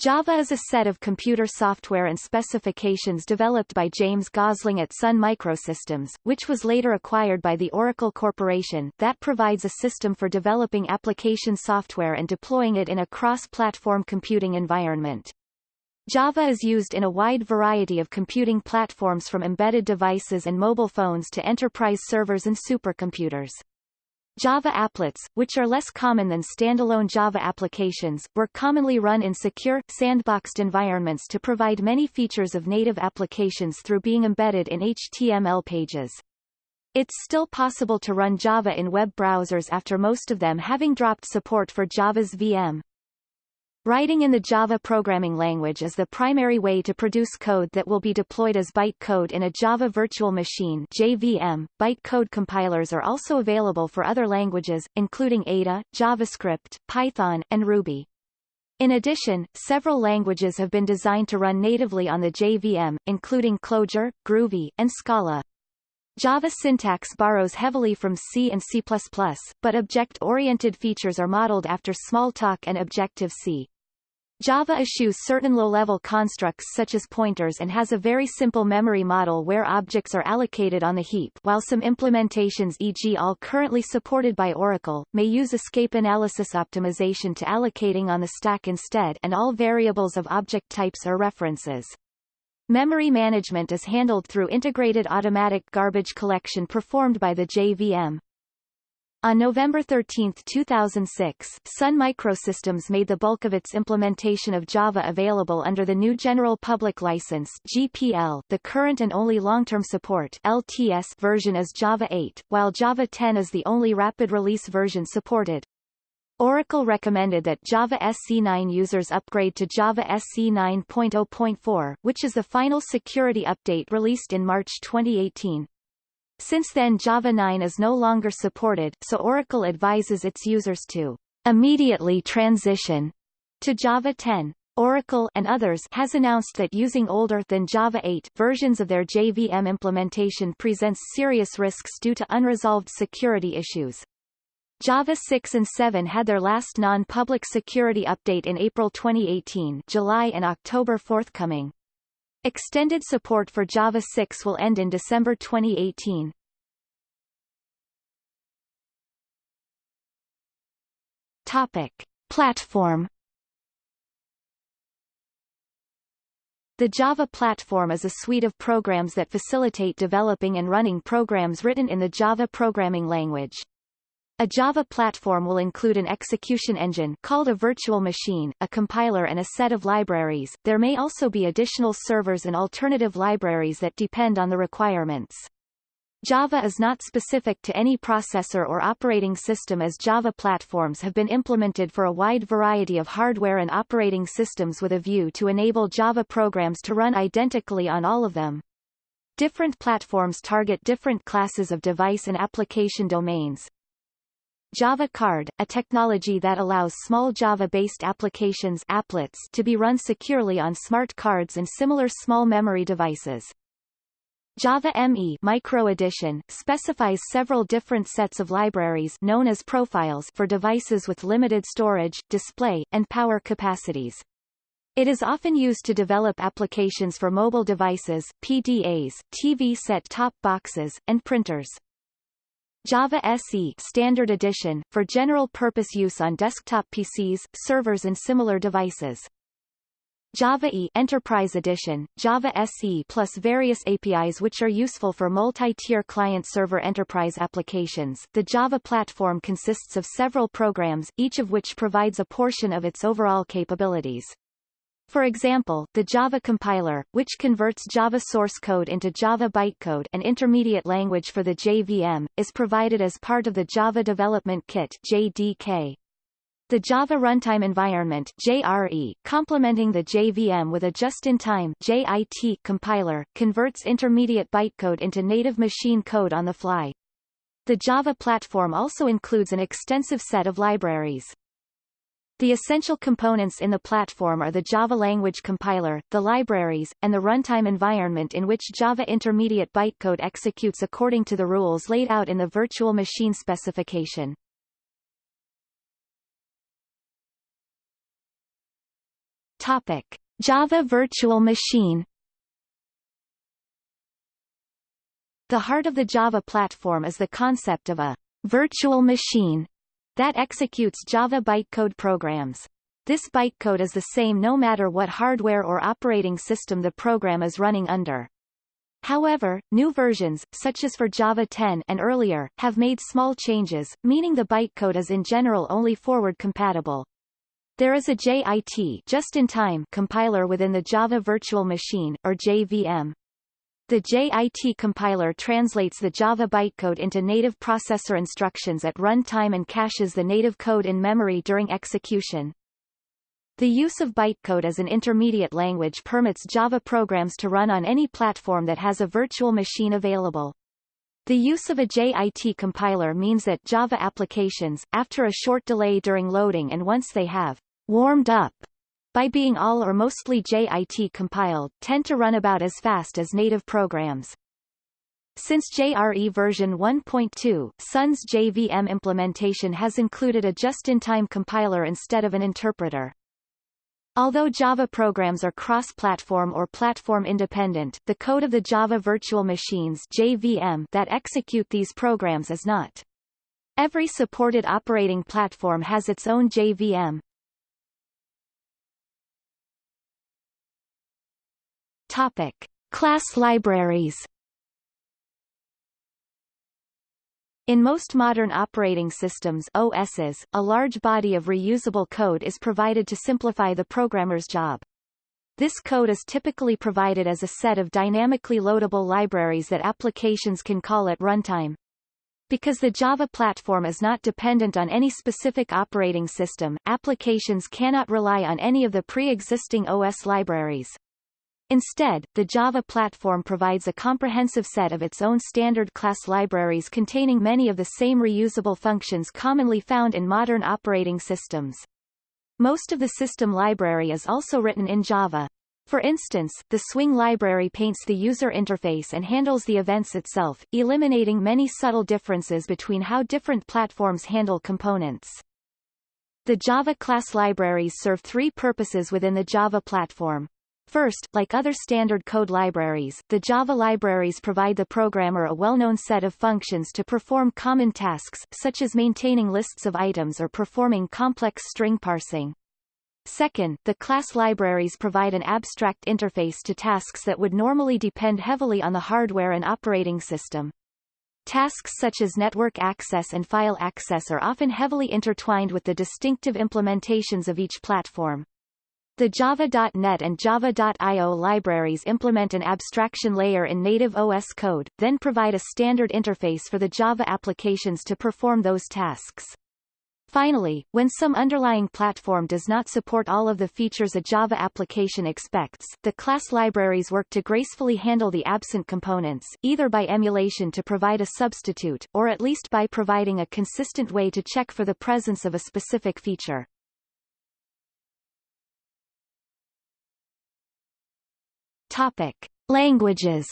Java is a set of computer software and specifications developed by James Gosling at Sun Microsystems, which was later acquired by the Oracle Corporation, that provides a system for developing application software and deploying it in a cross-platform computing environment. Java is used in a wide variety of computing platforms from embedded devices and mobile phones to enterprise servers and supercomputers. Java applets, which are less common than standalone Java applications, were commonly run in secure, sandboxed environments to provide many features of native applications through being embedded in HTML pages. It's still possible to run Java in web browsers after most of them having dropped support for Java's VM. Writing in the Java programming language is the primary way to produce code that will be deployed as bytecode in a Java Virtual Machine JVM. Bytecode compilers are also available for other languages, including Ada, JavaScript, Python, and Ruby. In addition, several languages have been designed to run natively on the JVM, including Clojure, Groovy, and Scala. Java syntax borrows heavily from C and C++, but object-oriented features are modeled after Smalltalk and Objective-C. Java eschews certain low-level constructs such as pointers and has a very simple memory model where objects are allocated on the heap while some implementations e.g. all currently supported by Oracle, may use escape analysis optimization to allocating on the stack instead and all variables of object types are references. Memory management is handled through integrated automatic garbage collection performed by the JVM. On November 13, 2006, Sun Microsystems made the bulk of its implementation of Java available under the new General Public License GPL. The current and only long-term support LTS version is Java 8, while Java 10 is the only rapid release version supported. Oracle recommended that Java SE9 users upgrade to Java SE 9.0.4, which is the final security update released in March 2018. Since then Java 9 is no longer supported, so Oracle advises its users to immediately transition to Java 10. Oracle and others has announced that using older than Java 8 versions of their JVM implementation presents serious risks due to unresolved security issues. Java 6 and 7 had their last non-public security update in April 2018 July and October forthcoming. Extended support for Java 6 will end in December 2018. Topic. Platform The Java platform is a suite of programs that facilitate developing and running programs written in the Java programming language. A Java platform will include an execution engine called a virtual machine, a compiler and a set of libraries. There may also be additional servers and alternative libraries that depend on the requirements. Java is not specific to any processor or operating system as Java platforms have been implemented for a wide variety of hardware and operating systems with a view to enable Java programs to run identically on all of them. Different platforms target different classes of device and application domains, Java Card, a technology that allows small Java-based applications applets to be run securely on smart cards and similar small memory devices. Java ME Micro Edition specifies several different sets of libraries known as profiles for devices with limited storage, display, and power capacities. It is often used to develop applications for mobile devices, PDAs, TV set-top boxes, and printers. Java SE Standard Edition, for general-purpose use on desktop PCs, servers and similar devices. Java E Enterprise Edition, Java SE plus various APIs which are useful for multi-tier client-server enterprise applications. The Java platform consists of several programs, each of which provides a portion of its overall capabilities. For example, the Java compiler, which converts Java source code into Java bytecode an intermediate language for the JVM, is provided as part of the Java Development Kit JDK. The Java Runtime Environment JRE, complementing the JVM with a just-in-time JIT compiler, converts intermediate bytecode into native machine code on the fly. The Java platform also includes an extensive set of libraries. The essential components in the platform are the Java language compiler, the libraries, and the runtime environment in which Java intermediate bytecode executes according to the rules laid out in the virtual machine specification. Topic. Java Virtual Machine The heart of the Java platform is the concept of a virtual machine that executes Java bytecode programs. This bytecode is the same no matter what hardware or operating system the program is running under. However, new versions, such as for Java 10 and earlier, have made small changes, meaning the bytecode is in general only forward compatible. There is a JIT just-in-time compiler within the Java Virtual Machine, or JVM. The JIT compiler translates the Java bytecode into native processor instructions at runtime and caches the native code in memory during execution. The use of bytecode as an intermediate language permits Java programs to run on any platform that has a virtual machine available. The use of a JIT compiler means that Java applications, after a short delay during loading and once they have warmed up by being all or mostly JIT compiled, tend to run about as fast as native programs. Since JRE version 1.2, Sun's JVM implementation has included a just-in-time compiler instead of an interpreter. Although Java programs are cross-platform or platform-independent, the code of the Java Virtual Machines JVM that execute these programs is not. Every supported operating platform has its own JVM, Topic: Class libraries. In most modern operating systems OSs, a large body of reusable code is provided to simplify the programmer's job. This code is typically provided as a set of dynamically loadable libraries that applications can call at runtime. Because the Java platform is not dependent on any specific operating system, applications cannot rely on any of the pre-existing OS libraries. Instead, the Java platform provides a comprehensive set of its own standard class libraries containing many of the same reusable functions commonly found in modern operating systems. Most of the system library is also written in Java. For instance, the Swing library paints the user interface and handles the events itself, eliminating many subtle differences between how different platforms handle components. The Java class libraries serve three purposes within the Java platform. First, like other standard code libraries, the Java libraries provide the programmer a well-known set of functions to perform common tasks, such as maintaining lists of items or performing complex string parsing. Second, the class libraries provide an abstract interface to tasks that would normally depend heavily on the hardware and operating system. Tasks such as network access and file access are often heavily intertwined with the distinctive implementations of each platform. The Java.NET and Java.io libraries implement an abstraction layer in native OS code, then provide a standard interface for the Java applications to perform those tasks. Finally, when some underlying platform does not support all of the features a Java application expects, the class libraries work to gracefully handle the absent components, either by emulation to provide a substitute, or at least by providing a consistent way to check for the presence of a specific feature. Topic: Languages.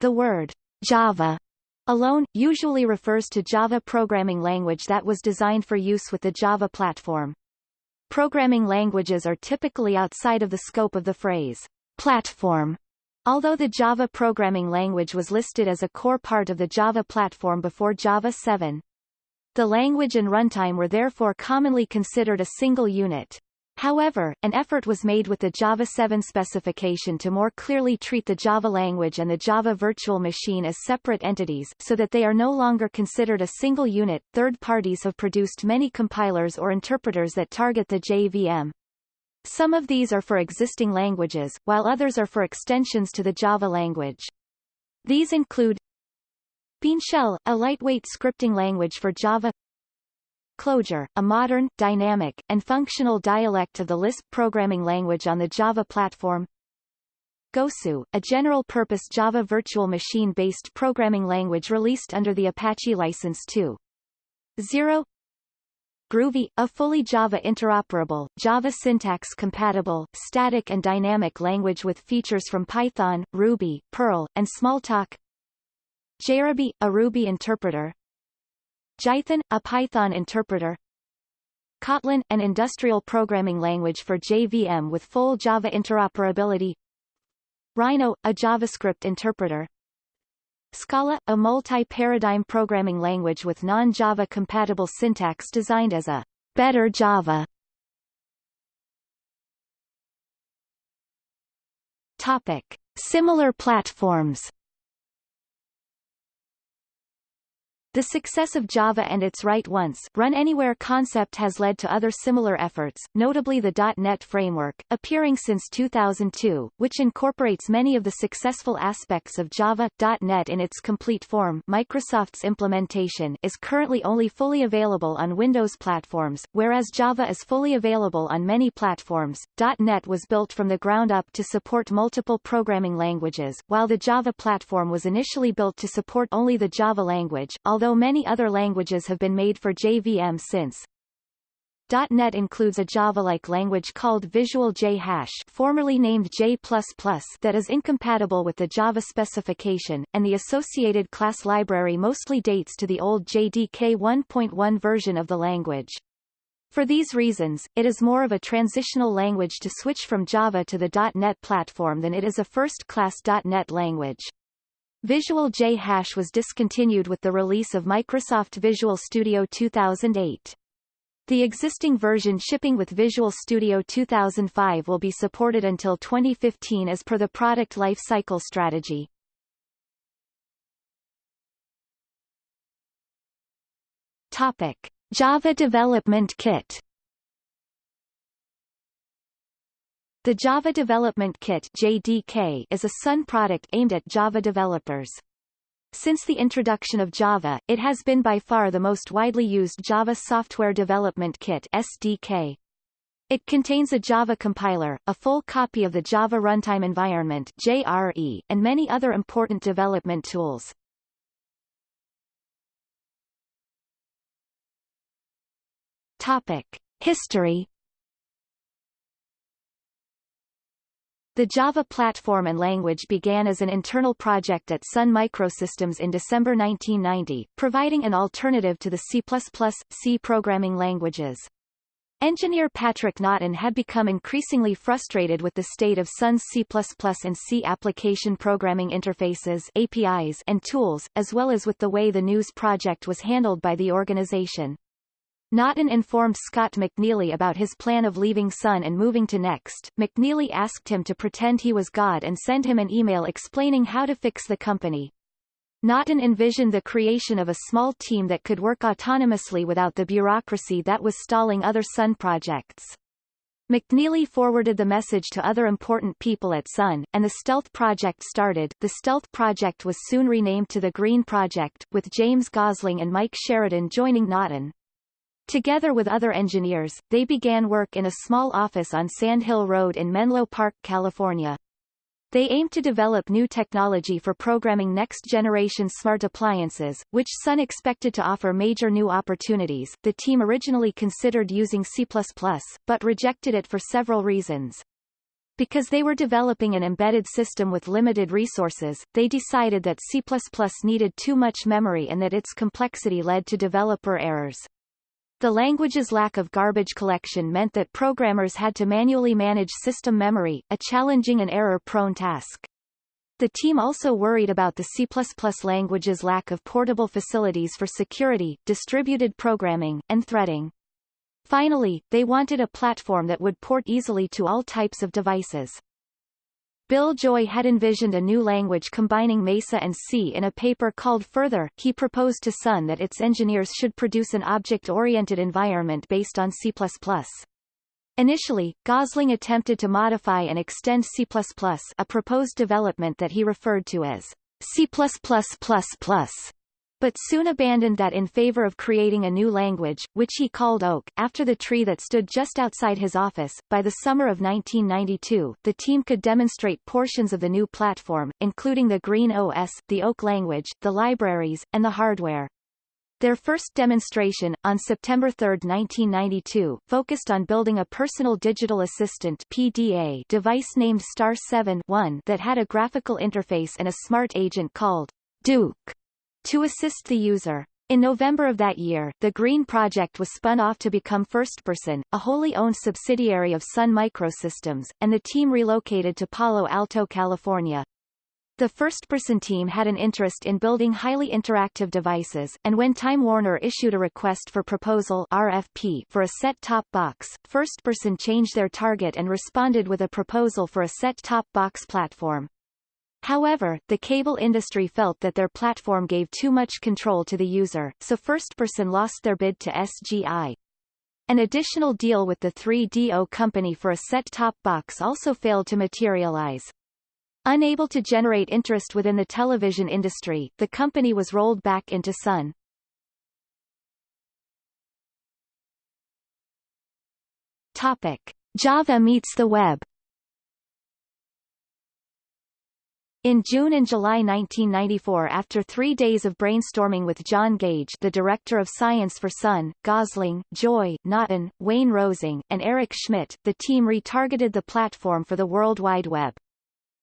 The word Java alone usually refers to Java programming language that was designed for use with the Java platform. Programming languages are typically outside of the scope of the phrase platform. Although the Java programming language was listed as a core part of the Java platform before Java 7, the language and runtime were therefore commonly considered a single unit. However, an effort was made with the Java 7 specification to more clearly treat the Java language and the Java virtual machine as separate entities so that they are no longer considered a single unit. Third parties have produced many compilers or interpreters that target the JVM. Some of these are for existing languages, while others are for extensions to the Java language. These include BeanShell, a lightweight scripting language for Java Clojure, a modern, dynamic, and functional dialect of the Lisp programming language on the Java platform. Gosu, a general-purpose Java virtual machine-based programming language released under the Apache License 2.0. Groovy, a fully Java interoperable, Java syntax compatible, static and dynamic language with features from Python, Ruby, Perl, and Smalltalk. JRuby, a Ruby interpreter, Jython, a Python interpreter Kotlin, an industrial programming language for JVM with full Java interoperability Rhino, a JavaScript interpreter Scala, a multi-paradigm programming language with non-Java compatible syntax designed as a better Java. Topic. Similar platforms The success of Java and its write once, run anywhere concept has led to other similar efforts, notably the .NET framework, appearing since 2002, which incorporates many of the successful aspects of Java. .NET in its complete form Microsoft's implementation is currently only fully available on Windows platforms, whereas Java is fully available on many platforms. .NET was built from the ground up to support multiple programming languages, while the Java platform was initially built to support only the Java language, although although many other languages have been made for JVM since. .NET includes a Java-like language called Visual J Hash formerly named J++ that is incompatible with the Java specification, and the associated class library mostly dates to the old JDK 1.1 version of the language. For these reasons, it is more of a transitional language to switch from Java to the .NET platform than it is a first-class .NET language. Visual J Hash was discontinued with the release of Microsoft Visual Studio 2008. The existing version shipping with Visual Studio 2005 will be supported until 2015 as per the product life cycle strategy. Topic: Java Development Kit The Java Development Kit JDK is a Sun product aimed at Java developers. Since the introduction of Java, it has been by far the most widely used Java Software Development Kit SDK. It contains a Java compiler, a full copy of the Java Runtime Environment JRE, and many other important development tools. Topic. History The Java platform and language began as an internal project at Sun Microsystems in December 1990, providing an alternative to the C++, C programming languages. Engineer Patrick Naughton had become increasingly frustrated with the state of Sun's C++ and C application programming interfaces APIs and tools, as well as with the way the news project was handled by the organization. Naughton informed Scott McNealy about his plan of leaving Sun and moving to Next. McNealy asked him to pretend he was God and send him an email explaining how to fix the company. Naughton envisioned the creation of a small team that could work autonomously without the bureaucracy that was stalling other Sun projects. McNealy forwarded the message to other important people at Sun, and the Stealth Project started. The Stealth Project was soon renamed to the Green Project, with James Gosling and Mike Sheridan joining Naughton. Together with other engineers, they began work in a small office on Sand Hill Road in Menlo Park, California. They aimed to develop new technology for programming next-generation smart appliances, which Sun expected to offer major new opportunities. The team originally considered using C++, but rejected it for several reasons. Because they were developing an embedded system with limited resources, they decided that C++ needed too much memory and that its complexity led to developer errors. The language's lack of garbage collection meant that programmers had to manually manage system memory, a challenging and error-prone task. The team also worried about the C++ language's lack of portable facilities for security, distributed programming, and threading. Finally, they wanted a platform that would port easily to all types of devices. Bill Joy had envisioned a new language combining Mesa and C in a paper called Further. He proposed to Sun that its engineers should produce an object-oriented environment based on C++. Initially, Gosling attempted to modify and extend C++, a proposed development that he referred to as C++++, but soon abandoned that in favor of creating a new language, which he called Oak, after the tree that stood just outside his office. By the summer of 1992, the team could demonstrate portions of the new platform, including the Green OS, the Oak language, the libraries, and the hardware. Their first demonstration, on September 3, 1992, focused on building a personal digital assistant PDA device named Star 7 that had a graphical interface and a smart agent called Duke to assist the user. In November of that year, the Green Project was spun off to become FirstPerson, a wholly owned subsidiary of Sun Microsystems, and the team relocated to Palo Alto, California. The FirstPerson team had an interest in building highly interactive devices, and when Time Warner issued a request for proposal RFP for a set-top box, FirstPerson changed their target and responded with a proposal for a set-top box platform. However, the cable industry felt that their platform gave too much control to the user, so FirstPerson lost their bid to SGI. An additional deal with the 3DO company for a set-top box also failed to materialize. Unable to generate interest within the television industry, the company was rolled back into Sun. Topic. Java meets the web In June and July 1994 after three days of brainstorming with John Gage the Director of Science for Sun, Gosling, Joy, Naughton, Wayne Rosing, and Eric Schmidt, the team retargeted the platform for the World Wide Web.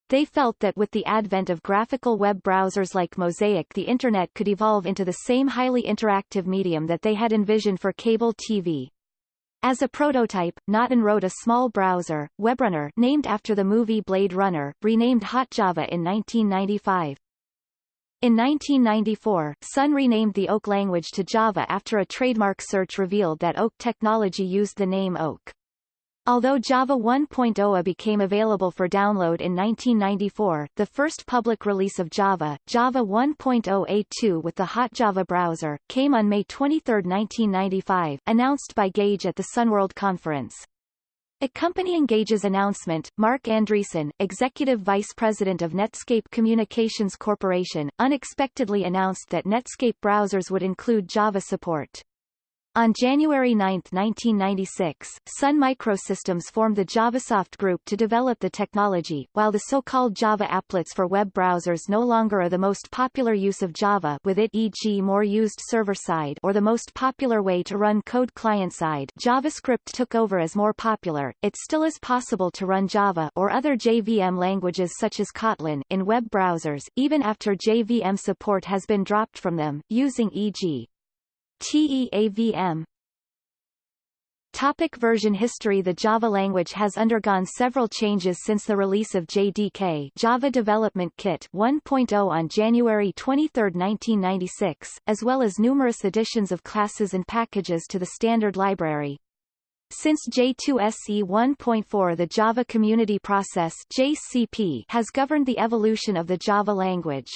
They felt that with the advent of graphical web browsers like Mosaic the Internet could evolve into the same highly interactive medium that they had envisioned for cable TV. As a prototype, Naughton wrote a small browser, WebRunner named after the movie Blade Runner, renamed HotJava in 1995. In 1994, Sun renamed the Oak language to Java after a trademark search revealed that Oak technology used the name Oak. Although Java 1.0 became available for download in 1994, the first public release of Java, Java 1.0A2 with the Hot Java browser, came on May 23, 1995, announced by Gage at the Sunworld conference. Accompanying Gage's announcement, Marc Andreessen, Executive Vice President of Netscape Communications Corporation, unexpectedly announced that Netscape browsers would include Java support. On January 9, 1996, Sun Microsystems formed the JavaSoft Group to develop the technology, while the so-called Java applets for web browsers no longer are the most popular use of Java with it e.g. more used server-side or the most popular way to run code client-side JavaScript took over as more popular, it still is possible to run Java or other JVM languages such as Kotlin in web browsers, even after JVM support has been dropped from them, using e.g. TEAVM Topic version history The Java language has undergone several changes since the release of JDK Java Development Kit 1.0 on January 23, 1996, as well as numerous additions of classes and packages to the standard library. Since J2SE 1.4 the Java Community Process JCP has governed the evolution of the Java language.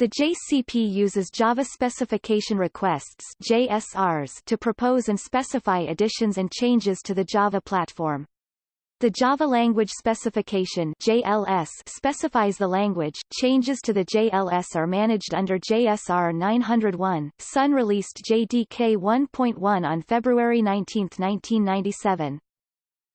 The JCP uses Java Specification Requests JSRs to propose and specify additions and changes to the Java platform. The Java Language Specification JLS specifies the language. Changes to the JLS are managed under JSR 901. Sun released JDK 1.1 on February 19, 1997.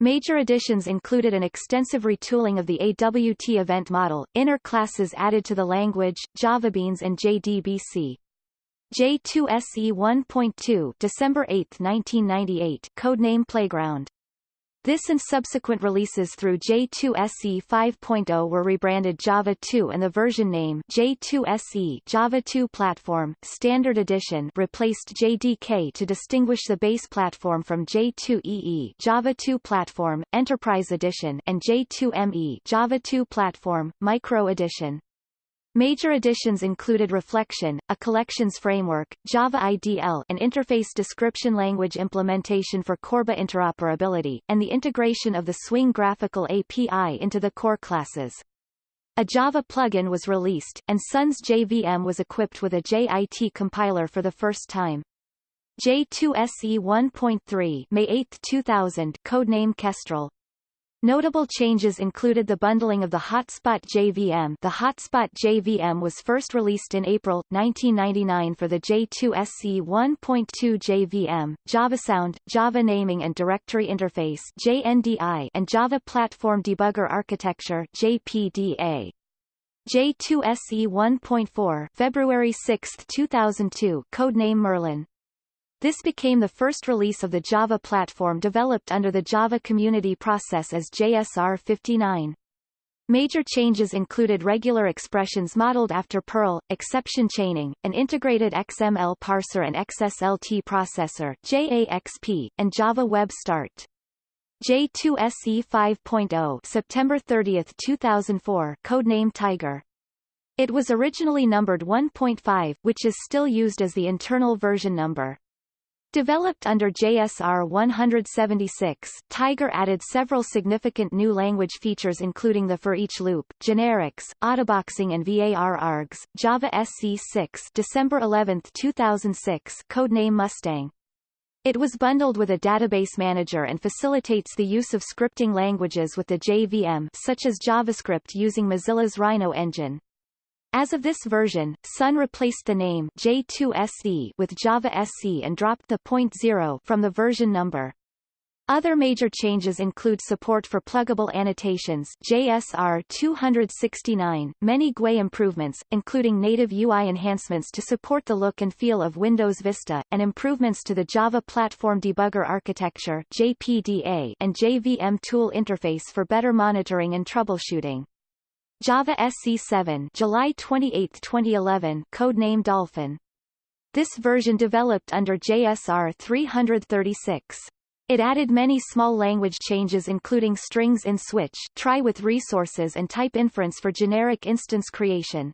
Major additions included an extensive retooling of the AWT event model, inner classes added to the language, JavaBeans and JDBC. J2SE 1.2 December 8, 1998 codename Playground this and subsequent releases through J2SE 5.0 were rebranded Java 2 and the version name J2SE Java 2 Platform Standard Edition replaced JDK to distinguish the base platform from J2EE Java 2 Platform Enterprise Edition and J2ME Java 2 Platform Micro Edition. Major additions included Reflection, a collections framework, Java IDL an interface description language implementation for Corba interoperability, and the integration of the Swing graphical API into the core classes. A Java plugin was released, and Sun's JVM was equipped with a JIT compiler for the first time. J2SE 1.3 May 8, 2000 codename Kestrel Notable changes included the bundling of the Hotspot JVM the Hotspot JVM was first released in April, 1999 for the J2SE 1.2 JVM, JavaSound, Java Naming and Directory Interface JNDI, and Java Platform Debugger Architecture JPDA. J2SE 1.4 February 6, 2002 codename Merlin this became the first release of the Java platform developed under the Java Community Process as JSR 59. Major changes included regular expressions modeled after Perl, exception chaining, an integrated XML parser and XSLT processor JAXP, and Java Web Start. J2SE 5.0 September 30, 2004 codename Tiger. It was originally numbered 1.5 which is still used as the internal version number. Developed under JSR 176, Tiger added several significant new language features including the for each loop, generics, autoboxing and VAR args, Java SE6 December 11, 2006 codename Mustang. It was bundled with a database manager and facilitates the use of scripting languages with the JVM such as JavaScript using Mozilla's Rhino engine. As of this version, Sun replaced the name J2SE with Java SE and dropped the .0 from the version number. Other major changes include support for pluggable annotations JSR 269, many GUI improvements, including native UI enhancements to support the look and feel of Windows Vista, and improvements to the Java Platform Debugger Architecture JPDA and JVM tool interface for better monitoring and troubleshooting. Java SE7 July 28, 2011 codename Dolphin. This version developed under JSR 336. It added many small language changes including strings in switch try with resources and type inference for generic instance creation.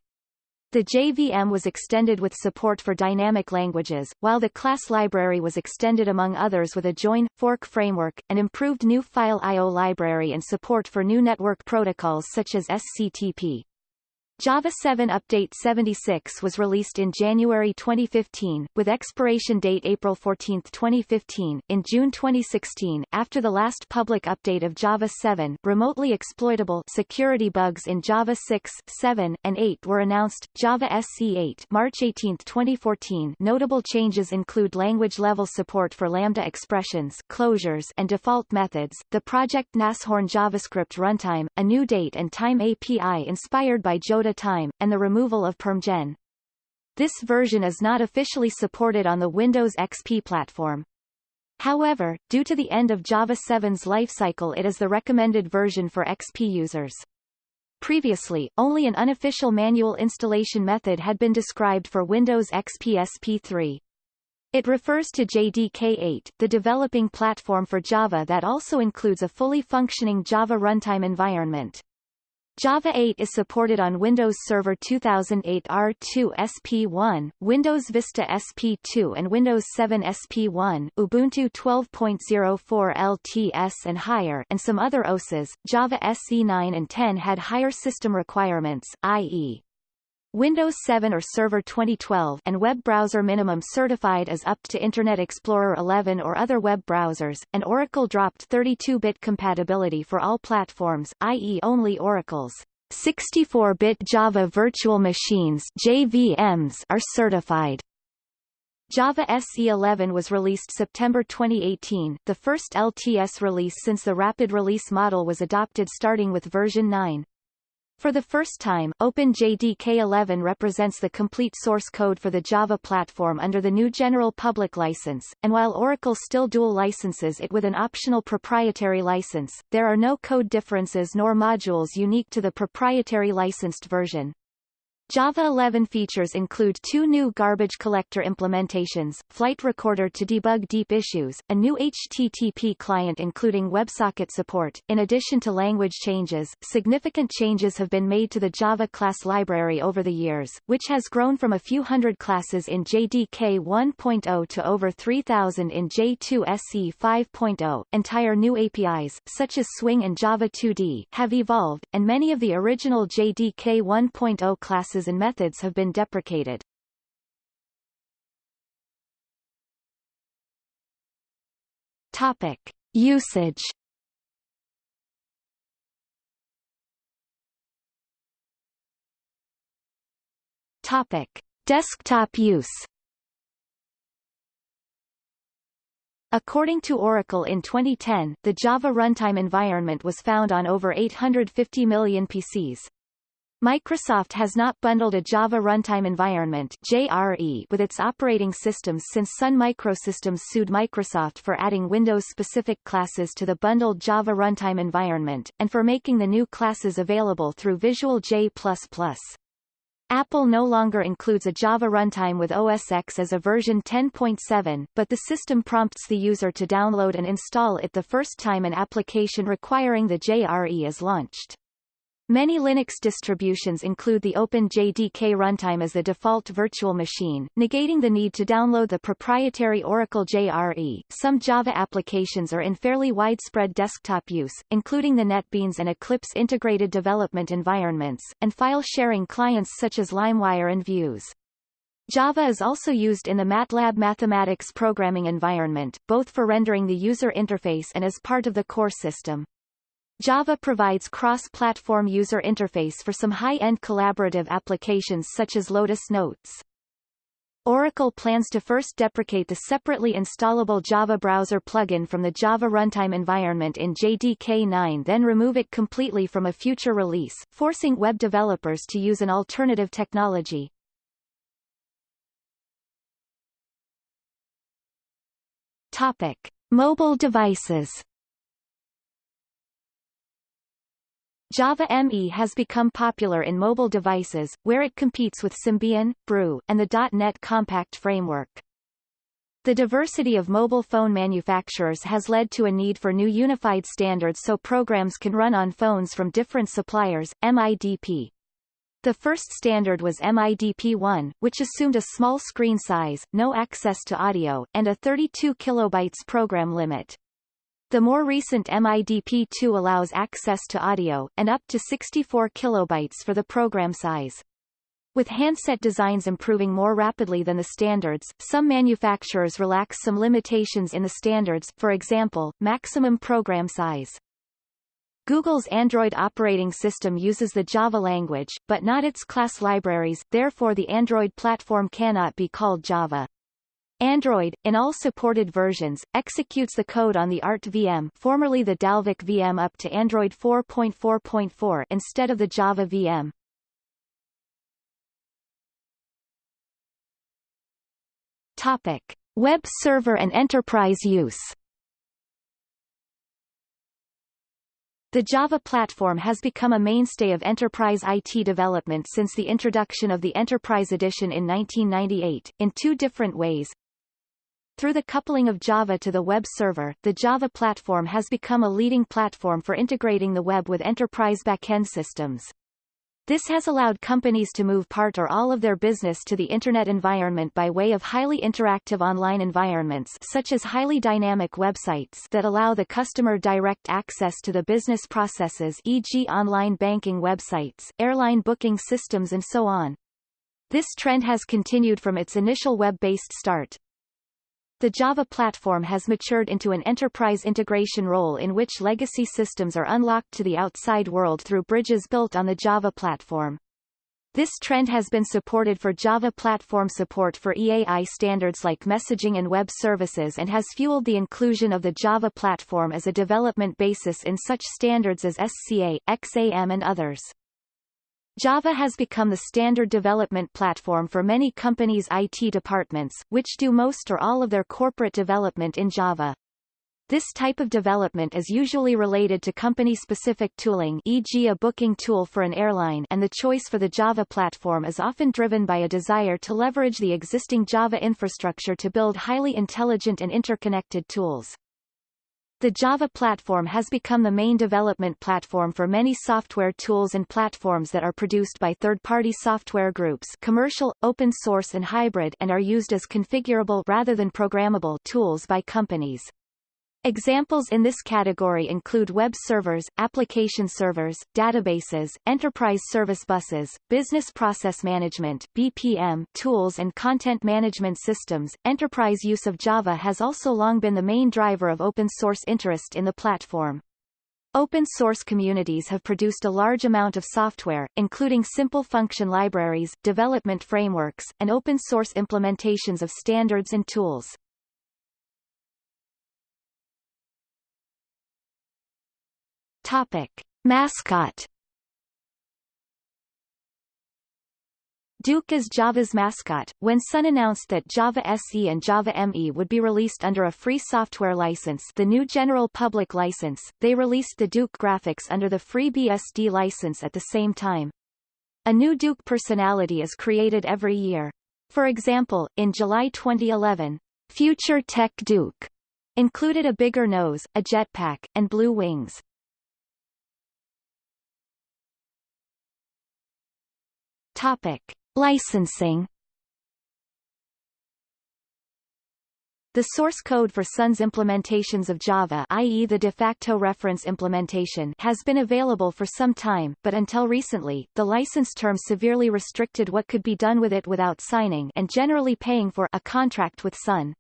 The JVM was extended with support for dynamic languages, while the class library was extended among others with a join, fork framework, an improved new file I.O. library and support for new network protocols such as SCTP. Java 7 Update 76 was released in January 2015, with expiration date April 14, 2015. In June 2016, after the last public update of Java 7, remotely exploitable security bugs in Java 6, 7, and 8 were announced. Java SE8 March 18, 2014. Notable changes include language-level support for Lambda expressions, closures, and default methods, the Project Nashorn JavaScript runtime, a new date and time API inspired by Joda time, and the removal of PermGen. This version is not officially supported on the Windows XP platform. However, due to the end of Java 7's lifecycle it is the recommended version for XP users. Previously, only an unofficial manual installation method had been described for Windows XP SP3. It refers to JDK8, the developing platform for Java that also includes a fully functioning Java runtime environment. Java 8 is supported on Windows Server 2008 R2 SP1, Windows Vista SP2 and Windows 7 SP1, Ubuntu 12.04 LTS and higher and some other OSes. Java SE 9 and 10 had higher system requirements, i.e. Windows 7 or Server 2012 and web browser minimum certified as up to Internet Explorer 11 or other web browsers, and Oracle dropped 32-bit compatibility for all platforms, i.e. only Oracle's 64-bit Java Virtual Machines JVMs are certified. Java SE11 was released September 2018, the first LTS release since the rapid release model was adopted starting with version 9. For the first time, OpenJDK11 represents the complete source code for the Java platform under the new general public license, and while Oracle still dual licenses it with an optional proprietary license, there are no code differences nor modules unique to the proprietary licensed version. Java 11 features include two new garbage collector implementations, Flight Recorder to debug deep issues, a new HTTP client including WebSocket support. In addition to language changes, significant changes have been made to the Java class library over the years, which has grown from a few hundred classes in JDK 1.0 to over 3,000 in J2SE 5.0. Entire new APIs, such as Swing and Java 2D, have evolved, and many of the original JDK 1.0 classes and methods have been deprecated. Topic. Usage Topic. Desktop use According to Oracle in 2010, the Java runtime environment was found on over 850 million PCs. Microsoft has not bundled a Java Runtime Environment JRE with its operating systems since Sun Microsystems sued Microsoft for adding Windows-specific classes to the bundled Java Runtime Environment, and for making the new classes available through Visual J++. Apple no longer includes a Java runtime with OS X as a version 10.7, but the system prompts the user to download and install it the first time an application requiring the JRE is launched. Many Linux distributions include the OpenJDK runtime as the default virtual machine, negating the need to download the proprietary Oracle JRE. Some Java applications are in fairly widespread desktop use, including the NetBeans and Eclipse integrated development environments, and file-sharing clients such as LimeWire and Vuze. Java is also used in the MATLAB mathematics programming environment, both for rendering the user interface and as part of the core system. Java provides cross-platform user interface for some high-end collaborative applications such as Lotus Notes. Oracle plans to first deprecate the separately installable Java browser plugin from the Java runtime environment in JDK 9 then remove it completely from a future release, forcing web developers to use an alternative technology. Topic. Mobile devices Java ME has become popular in mobile devices, where it competes with Symbian, Brew, and the .NET Compact framework. The diversity of mobile phone manufacturers has led to a need for new unified standards so programs can run on phones from different suppliers, MIDP. The first standard was MIDP1, which assumed a small screen size, no access to audio, and a 32 kilobytes program limit. The more recent MIDP2 allows access to audio, and up to 64 kilobytes for the program size. With handset designs improving more rapidly than the standards, some manufacturers relax some limitations in the standards, for example, maximum program size. Google's Android operating system uses the Java language, but not its class libraries, therefore the Android platform cannot be called Java. Android, in all supported versions, executes the code on the ART VM formerly the Dalvik VM up to Android 4.4.4 instead of the Java VM. Topic. Web server and enterprise use The Java platform has become a mainstay of enterprise IT development since the introduction of the Enterprise Edition in 1998, in two different ways, through the coupling of Java to the web server, the Java platform has become a leading platform for integrating the web with enterprise backend systems. This has allowed companies to move part or all of their business to the Internet environment by way of highly interactive online environments such as highly dynamic websites that allow the customer direct access to the business processes e.g. online banking websites, airline booking systems and so on. This trend has continued from its initial web-based start. The Java platform has matured into an enterprise integration role in which legacy systems are unlocked to the outside world through bridges built on the Java platform. This trend has been supported for Java platform support for EAI standards like messaging and web services and has fueled the inclusion of the Java platform as a development basis in such standards as SCA, XAM and others. Java has become the standard development platform for many companies' IT departments, which do most or all of their corporate development in Java. This type of development is usually related to company-specific tooling e.g. a booking tool for an airline and the choice for the Java platform is often driven by a desire to leverage the existing Java infrastructure to build highly intelligent and interconnected tools. The Java platform has become the main development platform for many software tools and platforms that are produced by third-party software groups commercial, open source and hybrid and are used as configurable rather than programmable tools by companies. Examples in this category include web servers, application servers, databases, enterprise service buses, business process management BPM tools and content management systems. Enterprise use of Java has also long been the main driver of open source interest in the platform. Open source communities have produced a large amount of software, including simple function libraries, development frameworks, and open source implementations of standards and tools. Topic. Mascot Duke is Java's mascot. When Sun announced that Java SE and Java ME would be released under a free software license the new General Public License, they released the Duke graphics under the free BSD license at the same time. A new Duke personality is created every year. For example, in July 2011, Future Tech Duke included a bigger nose, a jetpack, and blue wings. Topic. Licensing The source code for Sun's implementations of Java i.e. the de facto reference implementation has been available for some time, but until recently, the license term severely restricted what could be done with it without signing and generally paying for a contract with Sun.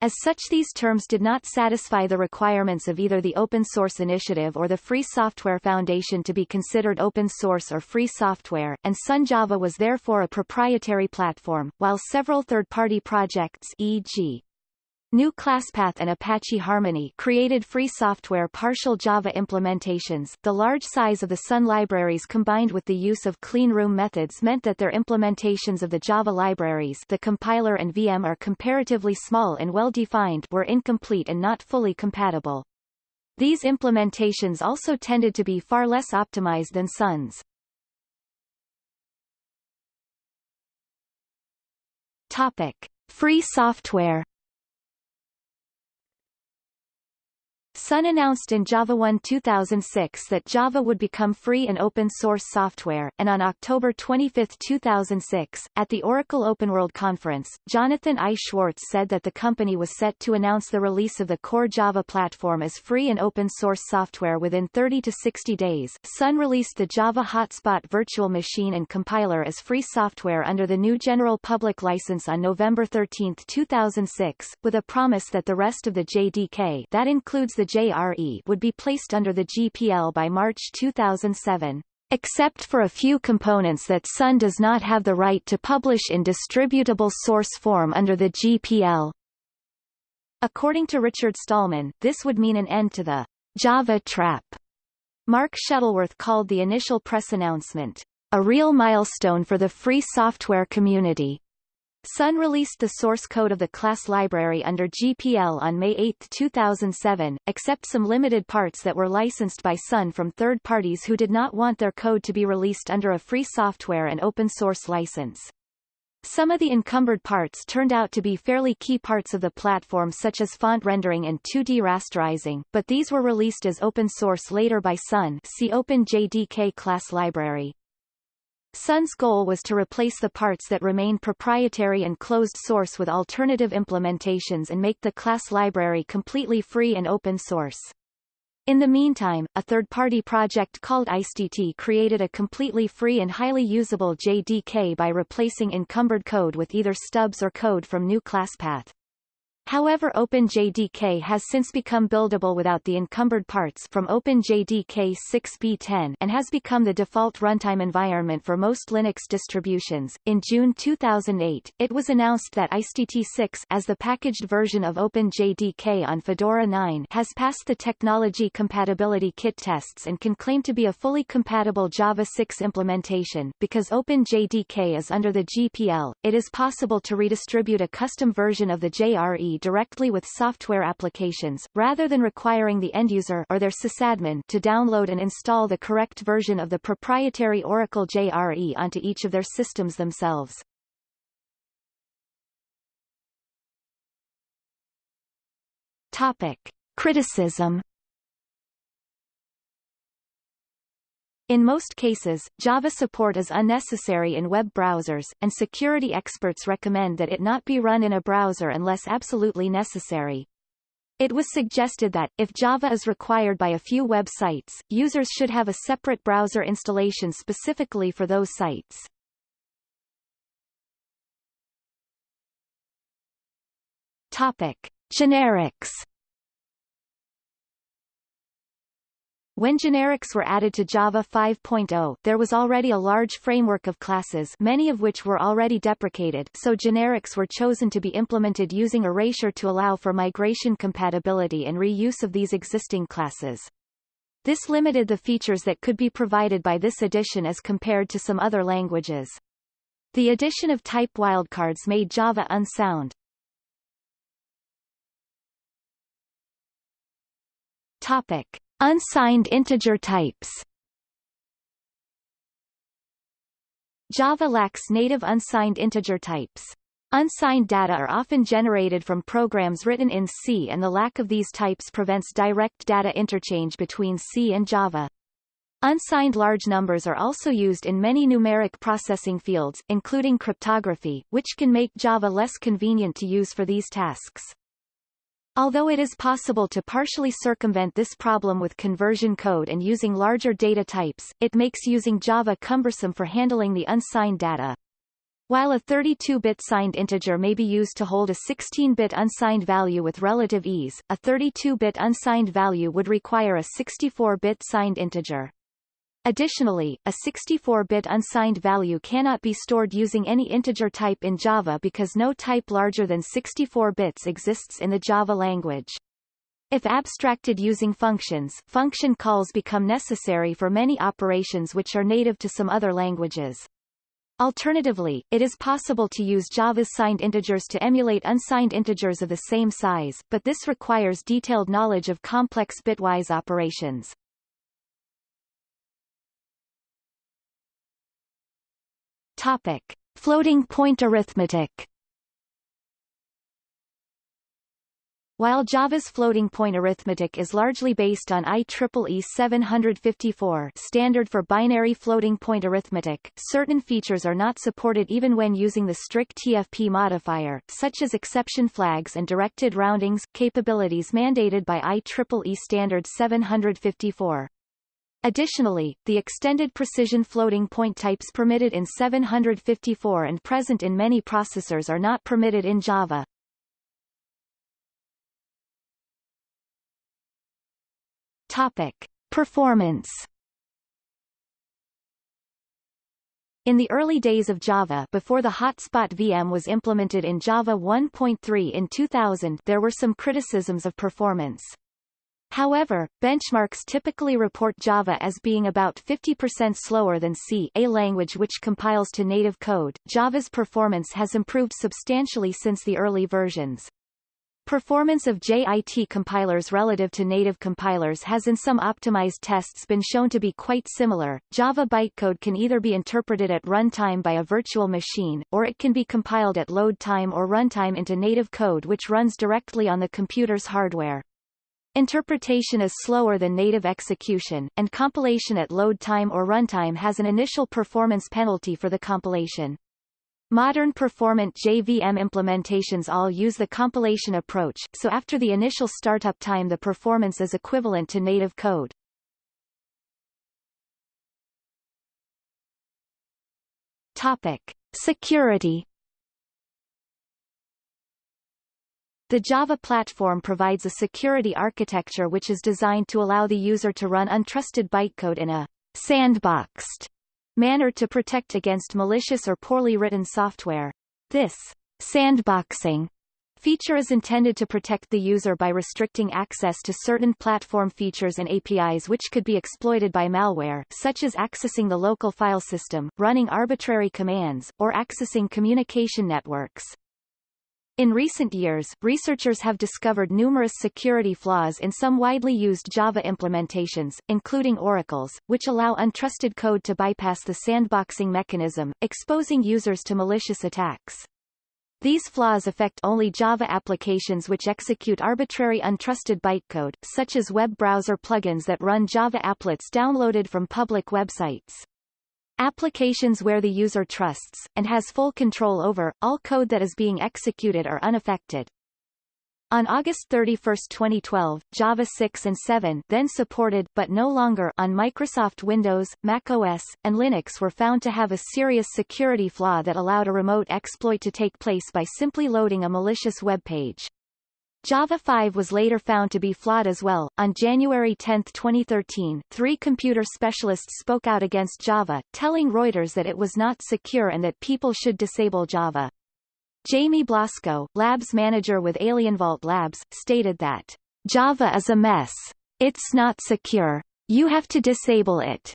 As such these terms did not satisfy the requirements of either the Open Source Initiative or the Free Software Foundation to be considered open source or free software, and Sun Java was therefore a proprietary platform, while several third-party projects e.g. GNU Classpath and Apache Harmony created free software partial Java implementations. The large size of the Sun libraries combined with the use of clean room methods meant that their implementations of the Java libraries the compiler and VM are comparatively small and well-defined were incomplete and not fully compatible. These implementations also tended to be far less optimized than Sun's. Topic. Free software Sun announced in JavaOne 2006 that Java would become free and open source software, and on October 25, 2006, at the Oracle OpenWorld conference, Jonathan I. Schwartz said that the company was set to announce the release of the core Java platform as free and open source software within 30 to 60 days. Sun released the Java Hotspot virtual machine and compiler as free software under the GNU General Public License on November 13, 2006, with a promise that the rest of the JDK that includes the JRE would be placed under the GPL by March 2007 except for a few components that Sun does not have the right to publish in distributable source form under the GPL. According to Richard Stallman, this would mean an end to the Java trap. Mark Shuttleworth called the initial press announcement a real milestone for the free software community. Sun released the source code of the class library under GPL on May 8, 2007, except some limited parts that were licensed by Sun from third parties who did not want their code to be released under a free software and open source license. Some of the encumbered parts turned out to be fairly key parts of the platform such as font rendering and 2D rasterizing, but these were released as open source later by Sun see OpenJDK class library. Sun's goal was to replace the parts that remain proprietary and closed source with alternative implementations and make the class library completely free and open source. In the meantime, a third-party project called IcedTea created a completely free and highly usable JDK by replacing encumbered code with either stubs or code from GNU Classpath. However OpenJDK has since become buildable without the encumbered parts from OpenJDK 6b10 and has become the default runtime environment for most Linux distributions. In June 2008, it was announced that IcedTea 6 as the packaged version of OpenJDK on Fedora 9 has passed the technology compatibility kit tests and can claim to be a fully compatible Java 6 implementation. Because OpenJDK is under the GPL, it is possible to redistribute a custom version of the JRE directly with software applications, rather than requiring the end-user or their sysadmin to download and install the correct version of the proprietary Oracle JRE onto each of their systems themselves. Topic. Criticism In most cases, Java support is unnecessary in web browsers, and security experts recommend that it not be run in a browser unless absolutely necessary. It was suggested that, if Java is required by a few web sites, users should have a separate browser installation specifically for those sites. Topic. Generics When generics were added to Java 5.0, there was already a large framework of classes many of which were already deprecated so generics were chosen to be implemented using erasure to allow for migration compatibility and reuse of these existing classes. This limited the features that could be provided by this addition as compared to some other languages. The addition of type wildcards made Java unsound. Topic. Unsigned integer types Java lacks native unsigned integer types. Unsigned data are often generated from programs written in C and the lack of these types prevents direct data interchange between C and Java. Unsigned large numbers are also used in many numeric processing fields, including cryptography, which can make Java less convenient to use for these tasks. Although it is possible to partially circumvent this problem with conversion code and using larger data types, it makes using Java cumbersome for handling the unsigned data. While a 32-bit signed integer may be used to hold a 16-bit unsigned value with relative ease, a 32-bit unsigned value would require a 64-bit signed integer. Additionally, a 64-bit unsigned value cannot be stored using any integer type in Java because no type larger than 64 bits exists in the Java language. If abstracted using functions, function calls become necessary for many operations which are native to some other languages. Alternatively, it is possible to use Java's signed integers to emulate unsigned integers of the same size, but this requires detailed knowledge of complex bitwise operations. Topic. Floating point arithmetic While Java's floating point arithmetic is largely based on IEEE 754 standard for binary floating point arithmetic, certain features are not supported even when using the strictfp modifier, such as exception flags and directed roundings, capabilities mandated by IEEE standard 754. Additionally, the extended precision floating point types permitted in 754 and present in many processors are not permitted in Java. Topic. Performance In the early days of Java before the Hotspot VM was implemented in Java 1.3 in 2000 there were some criticisms of performance. However, benchmarks typically report Java as being about 50% slower than C, a language which compiles to native code. Java's performance has improved substantially since the early versions. Performance of JIT compilers relative to native compilers has in some optimized tests been shown to be quite similar. Java bytecode can either be interpreted at runtime by a virtual machine, or it can be compiled at load time or runtime into native code which runs directly on the computer's hardware. Interpretation is slower than native execution, and compilation at load time or runtime has an initial performance penalty for the compilation. Modern performant JVM implementations all use the compilation approach, so after the initial startup time the performance is equivalent to native code. Topic. Security The Java platform provides a security architecture which is designed to allow the user to run untrusted bytecode in a sandboxed manner to protect against malicious or poorly written software. This sandboxing feature is intended to protect the user by restricting access to certain platform features and APIs which could be exploited by malware, such as accessing the local file system, running arbitrary commands, or accessing communication networks. In recent years, researchers have discovered numerous security flaws in some widely used Java implementations, including Oracle's, which allow untrusted code to bypass the sandboxing mechanism, exposing users to malicious attacks. These flaws affect only Java applications which execute arbitrary untrusted bytecode, such as web browser plugins that run Java applets downloaded from public websites. Applications where the user trusts, and has full control over, all code that is being executed are unaffected. On August 31, 2012, Java 6 and 7 then supported but no longer on Microsoft Windows, Mac OS, and Linux were found to have a serious security flaw that allowed a remote exploit to take place by simply loading a malicious web page. Java 5 was later found to be flawed as well. On January 10, 2013, three computer specialists spoke out against Java, telling Reuters that it was not secure and that people should disable Java. Jamie Blasco, labs manager with AlienVault Labs, stated that, Java is a mess. It's not secure. You have to disable it.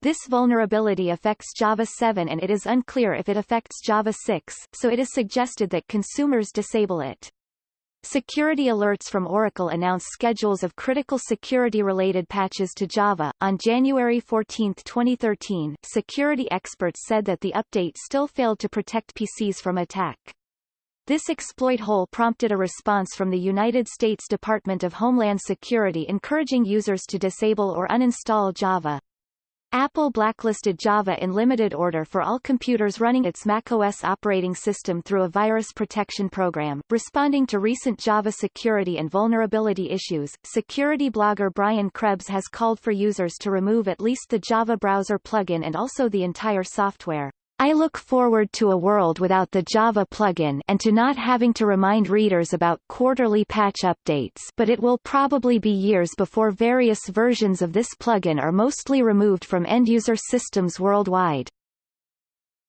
This vulnerability affects Java 7 and it is unclear if it affects Java 6, so it is suggested that consumers disable it. Security alerts from Oracle announced schedules of critical security-related patches to Java. On January 14, 2013, security experts said that the update still failed to protect PCs from attack. This exploit hole prompted a response from the United States Department of Homeland Security encouraging users to disable or uninstall Java. Apple blacklisted Java in limited order for all computers running its macOS operating system through a virus protection program. Responding to recent Java security and vulnerability issues, security blogger Brian Krebs has called for users to remove at least the Java browser plugin and also the entire software. I look forward to a world without the Java plugin and to not having to remind readers about quarterly patch updates but it will probably be years before various versions of this plugin are mostly removed from end-user systems worldwide.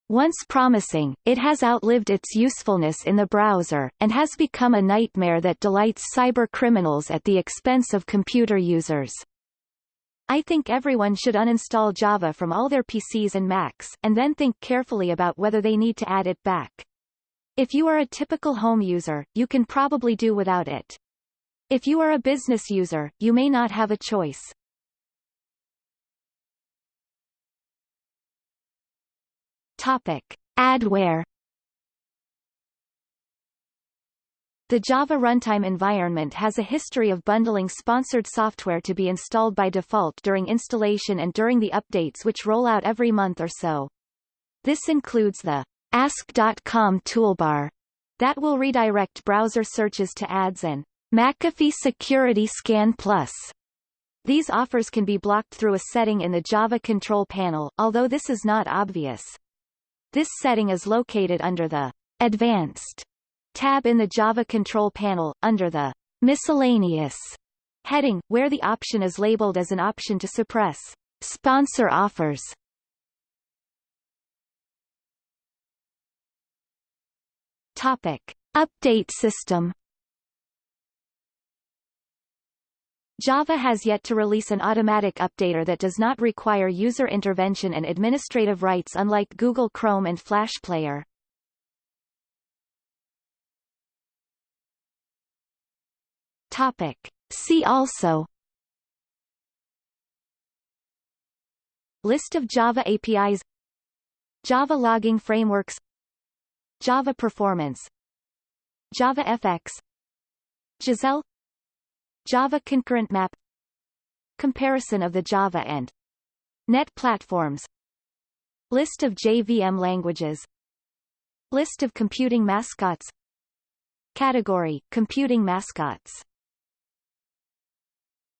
Once promising, it has outlived its usefulness in the browser, and has become a nightmare that delights cyber criminals at the expense of computer users. I think everyone should uninstall Java from all their PCs and Macs, and then think carefully about whether they need to add it back. If you are a typical home user, you can probably do without it. If you are a business user, you may not have a choice. Topic. Adware The Java runtime environment has a history of bundling sponsored software to be installed by default during installation and during the updates which roll out every month or so. This includes the Ask.com toolbar that will redirect browser searches to ads and McAfee Security Scan Plus. These offers can be blocked through a setting in the Java control panel, although this is not obvious. This setting is located under the Advanced tab in the Java control panel, under the Miscellaneous heading, where the option is labeled as an option to suppress sponsor offers. Topic. Update system Java has yet to release an automatic updater that does not require user intervention and administrative rights unlike Google Chrome and Flash Player. Topic. See also List of Java APIs Java logging frameworks Java performance Java FX Jazelle Java concurrent map Comparison of the Java and Net platforms List of JVM languages List of computing mascots Category, computing mascots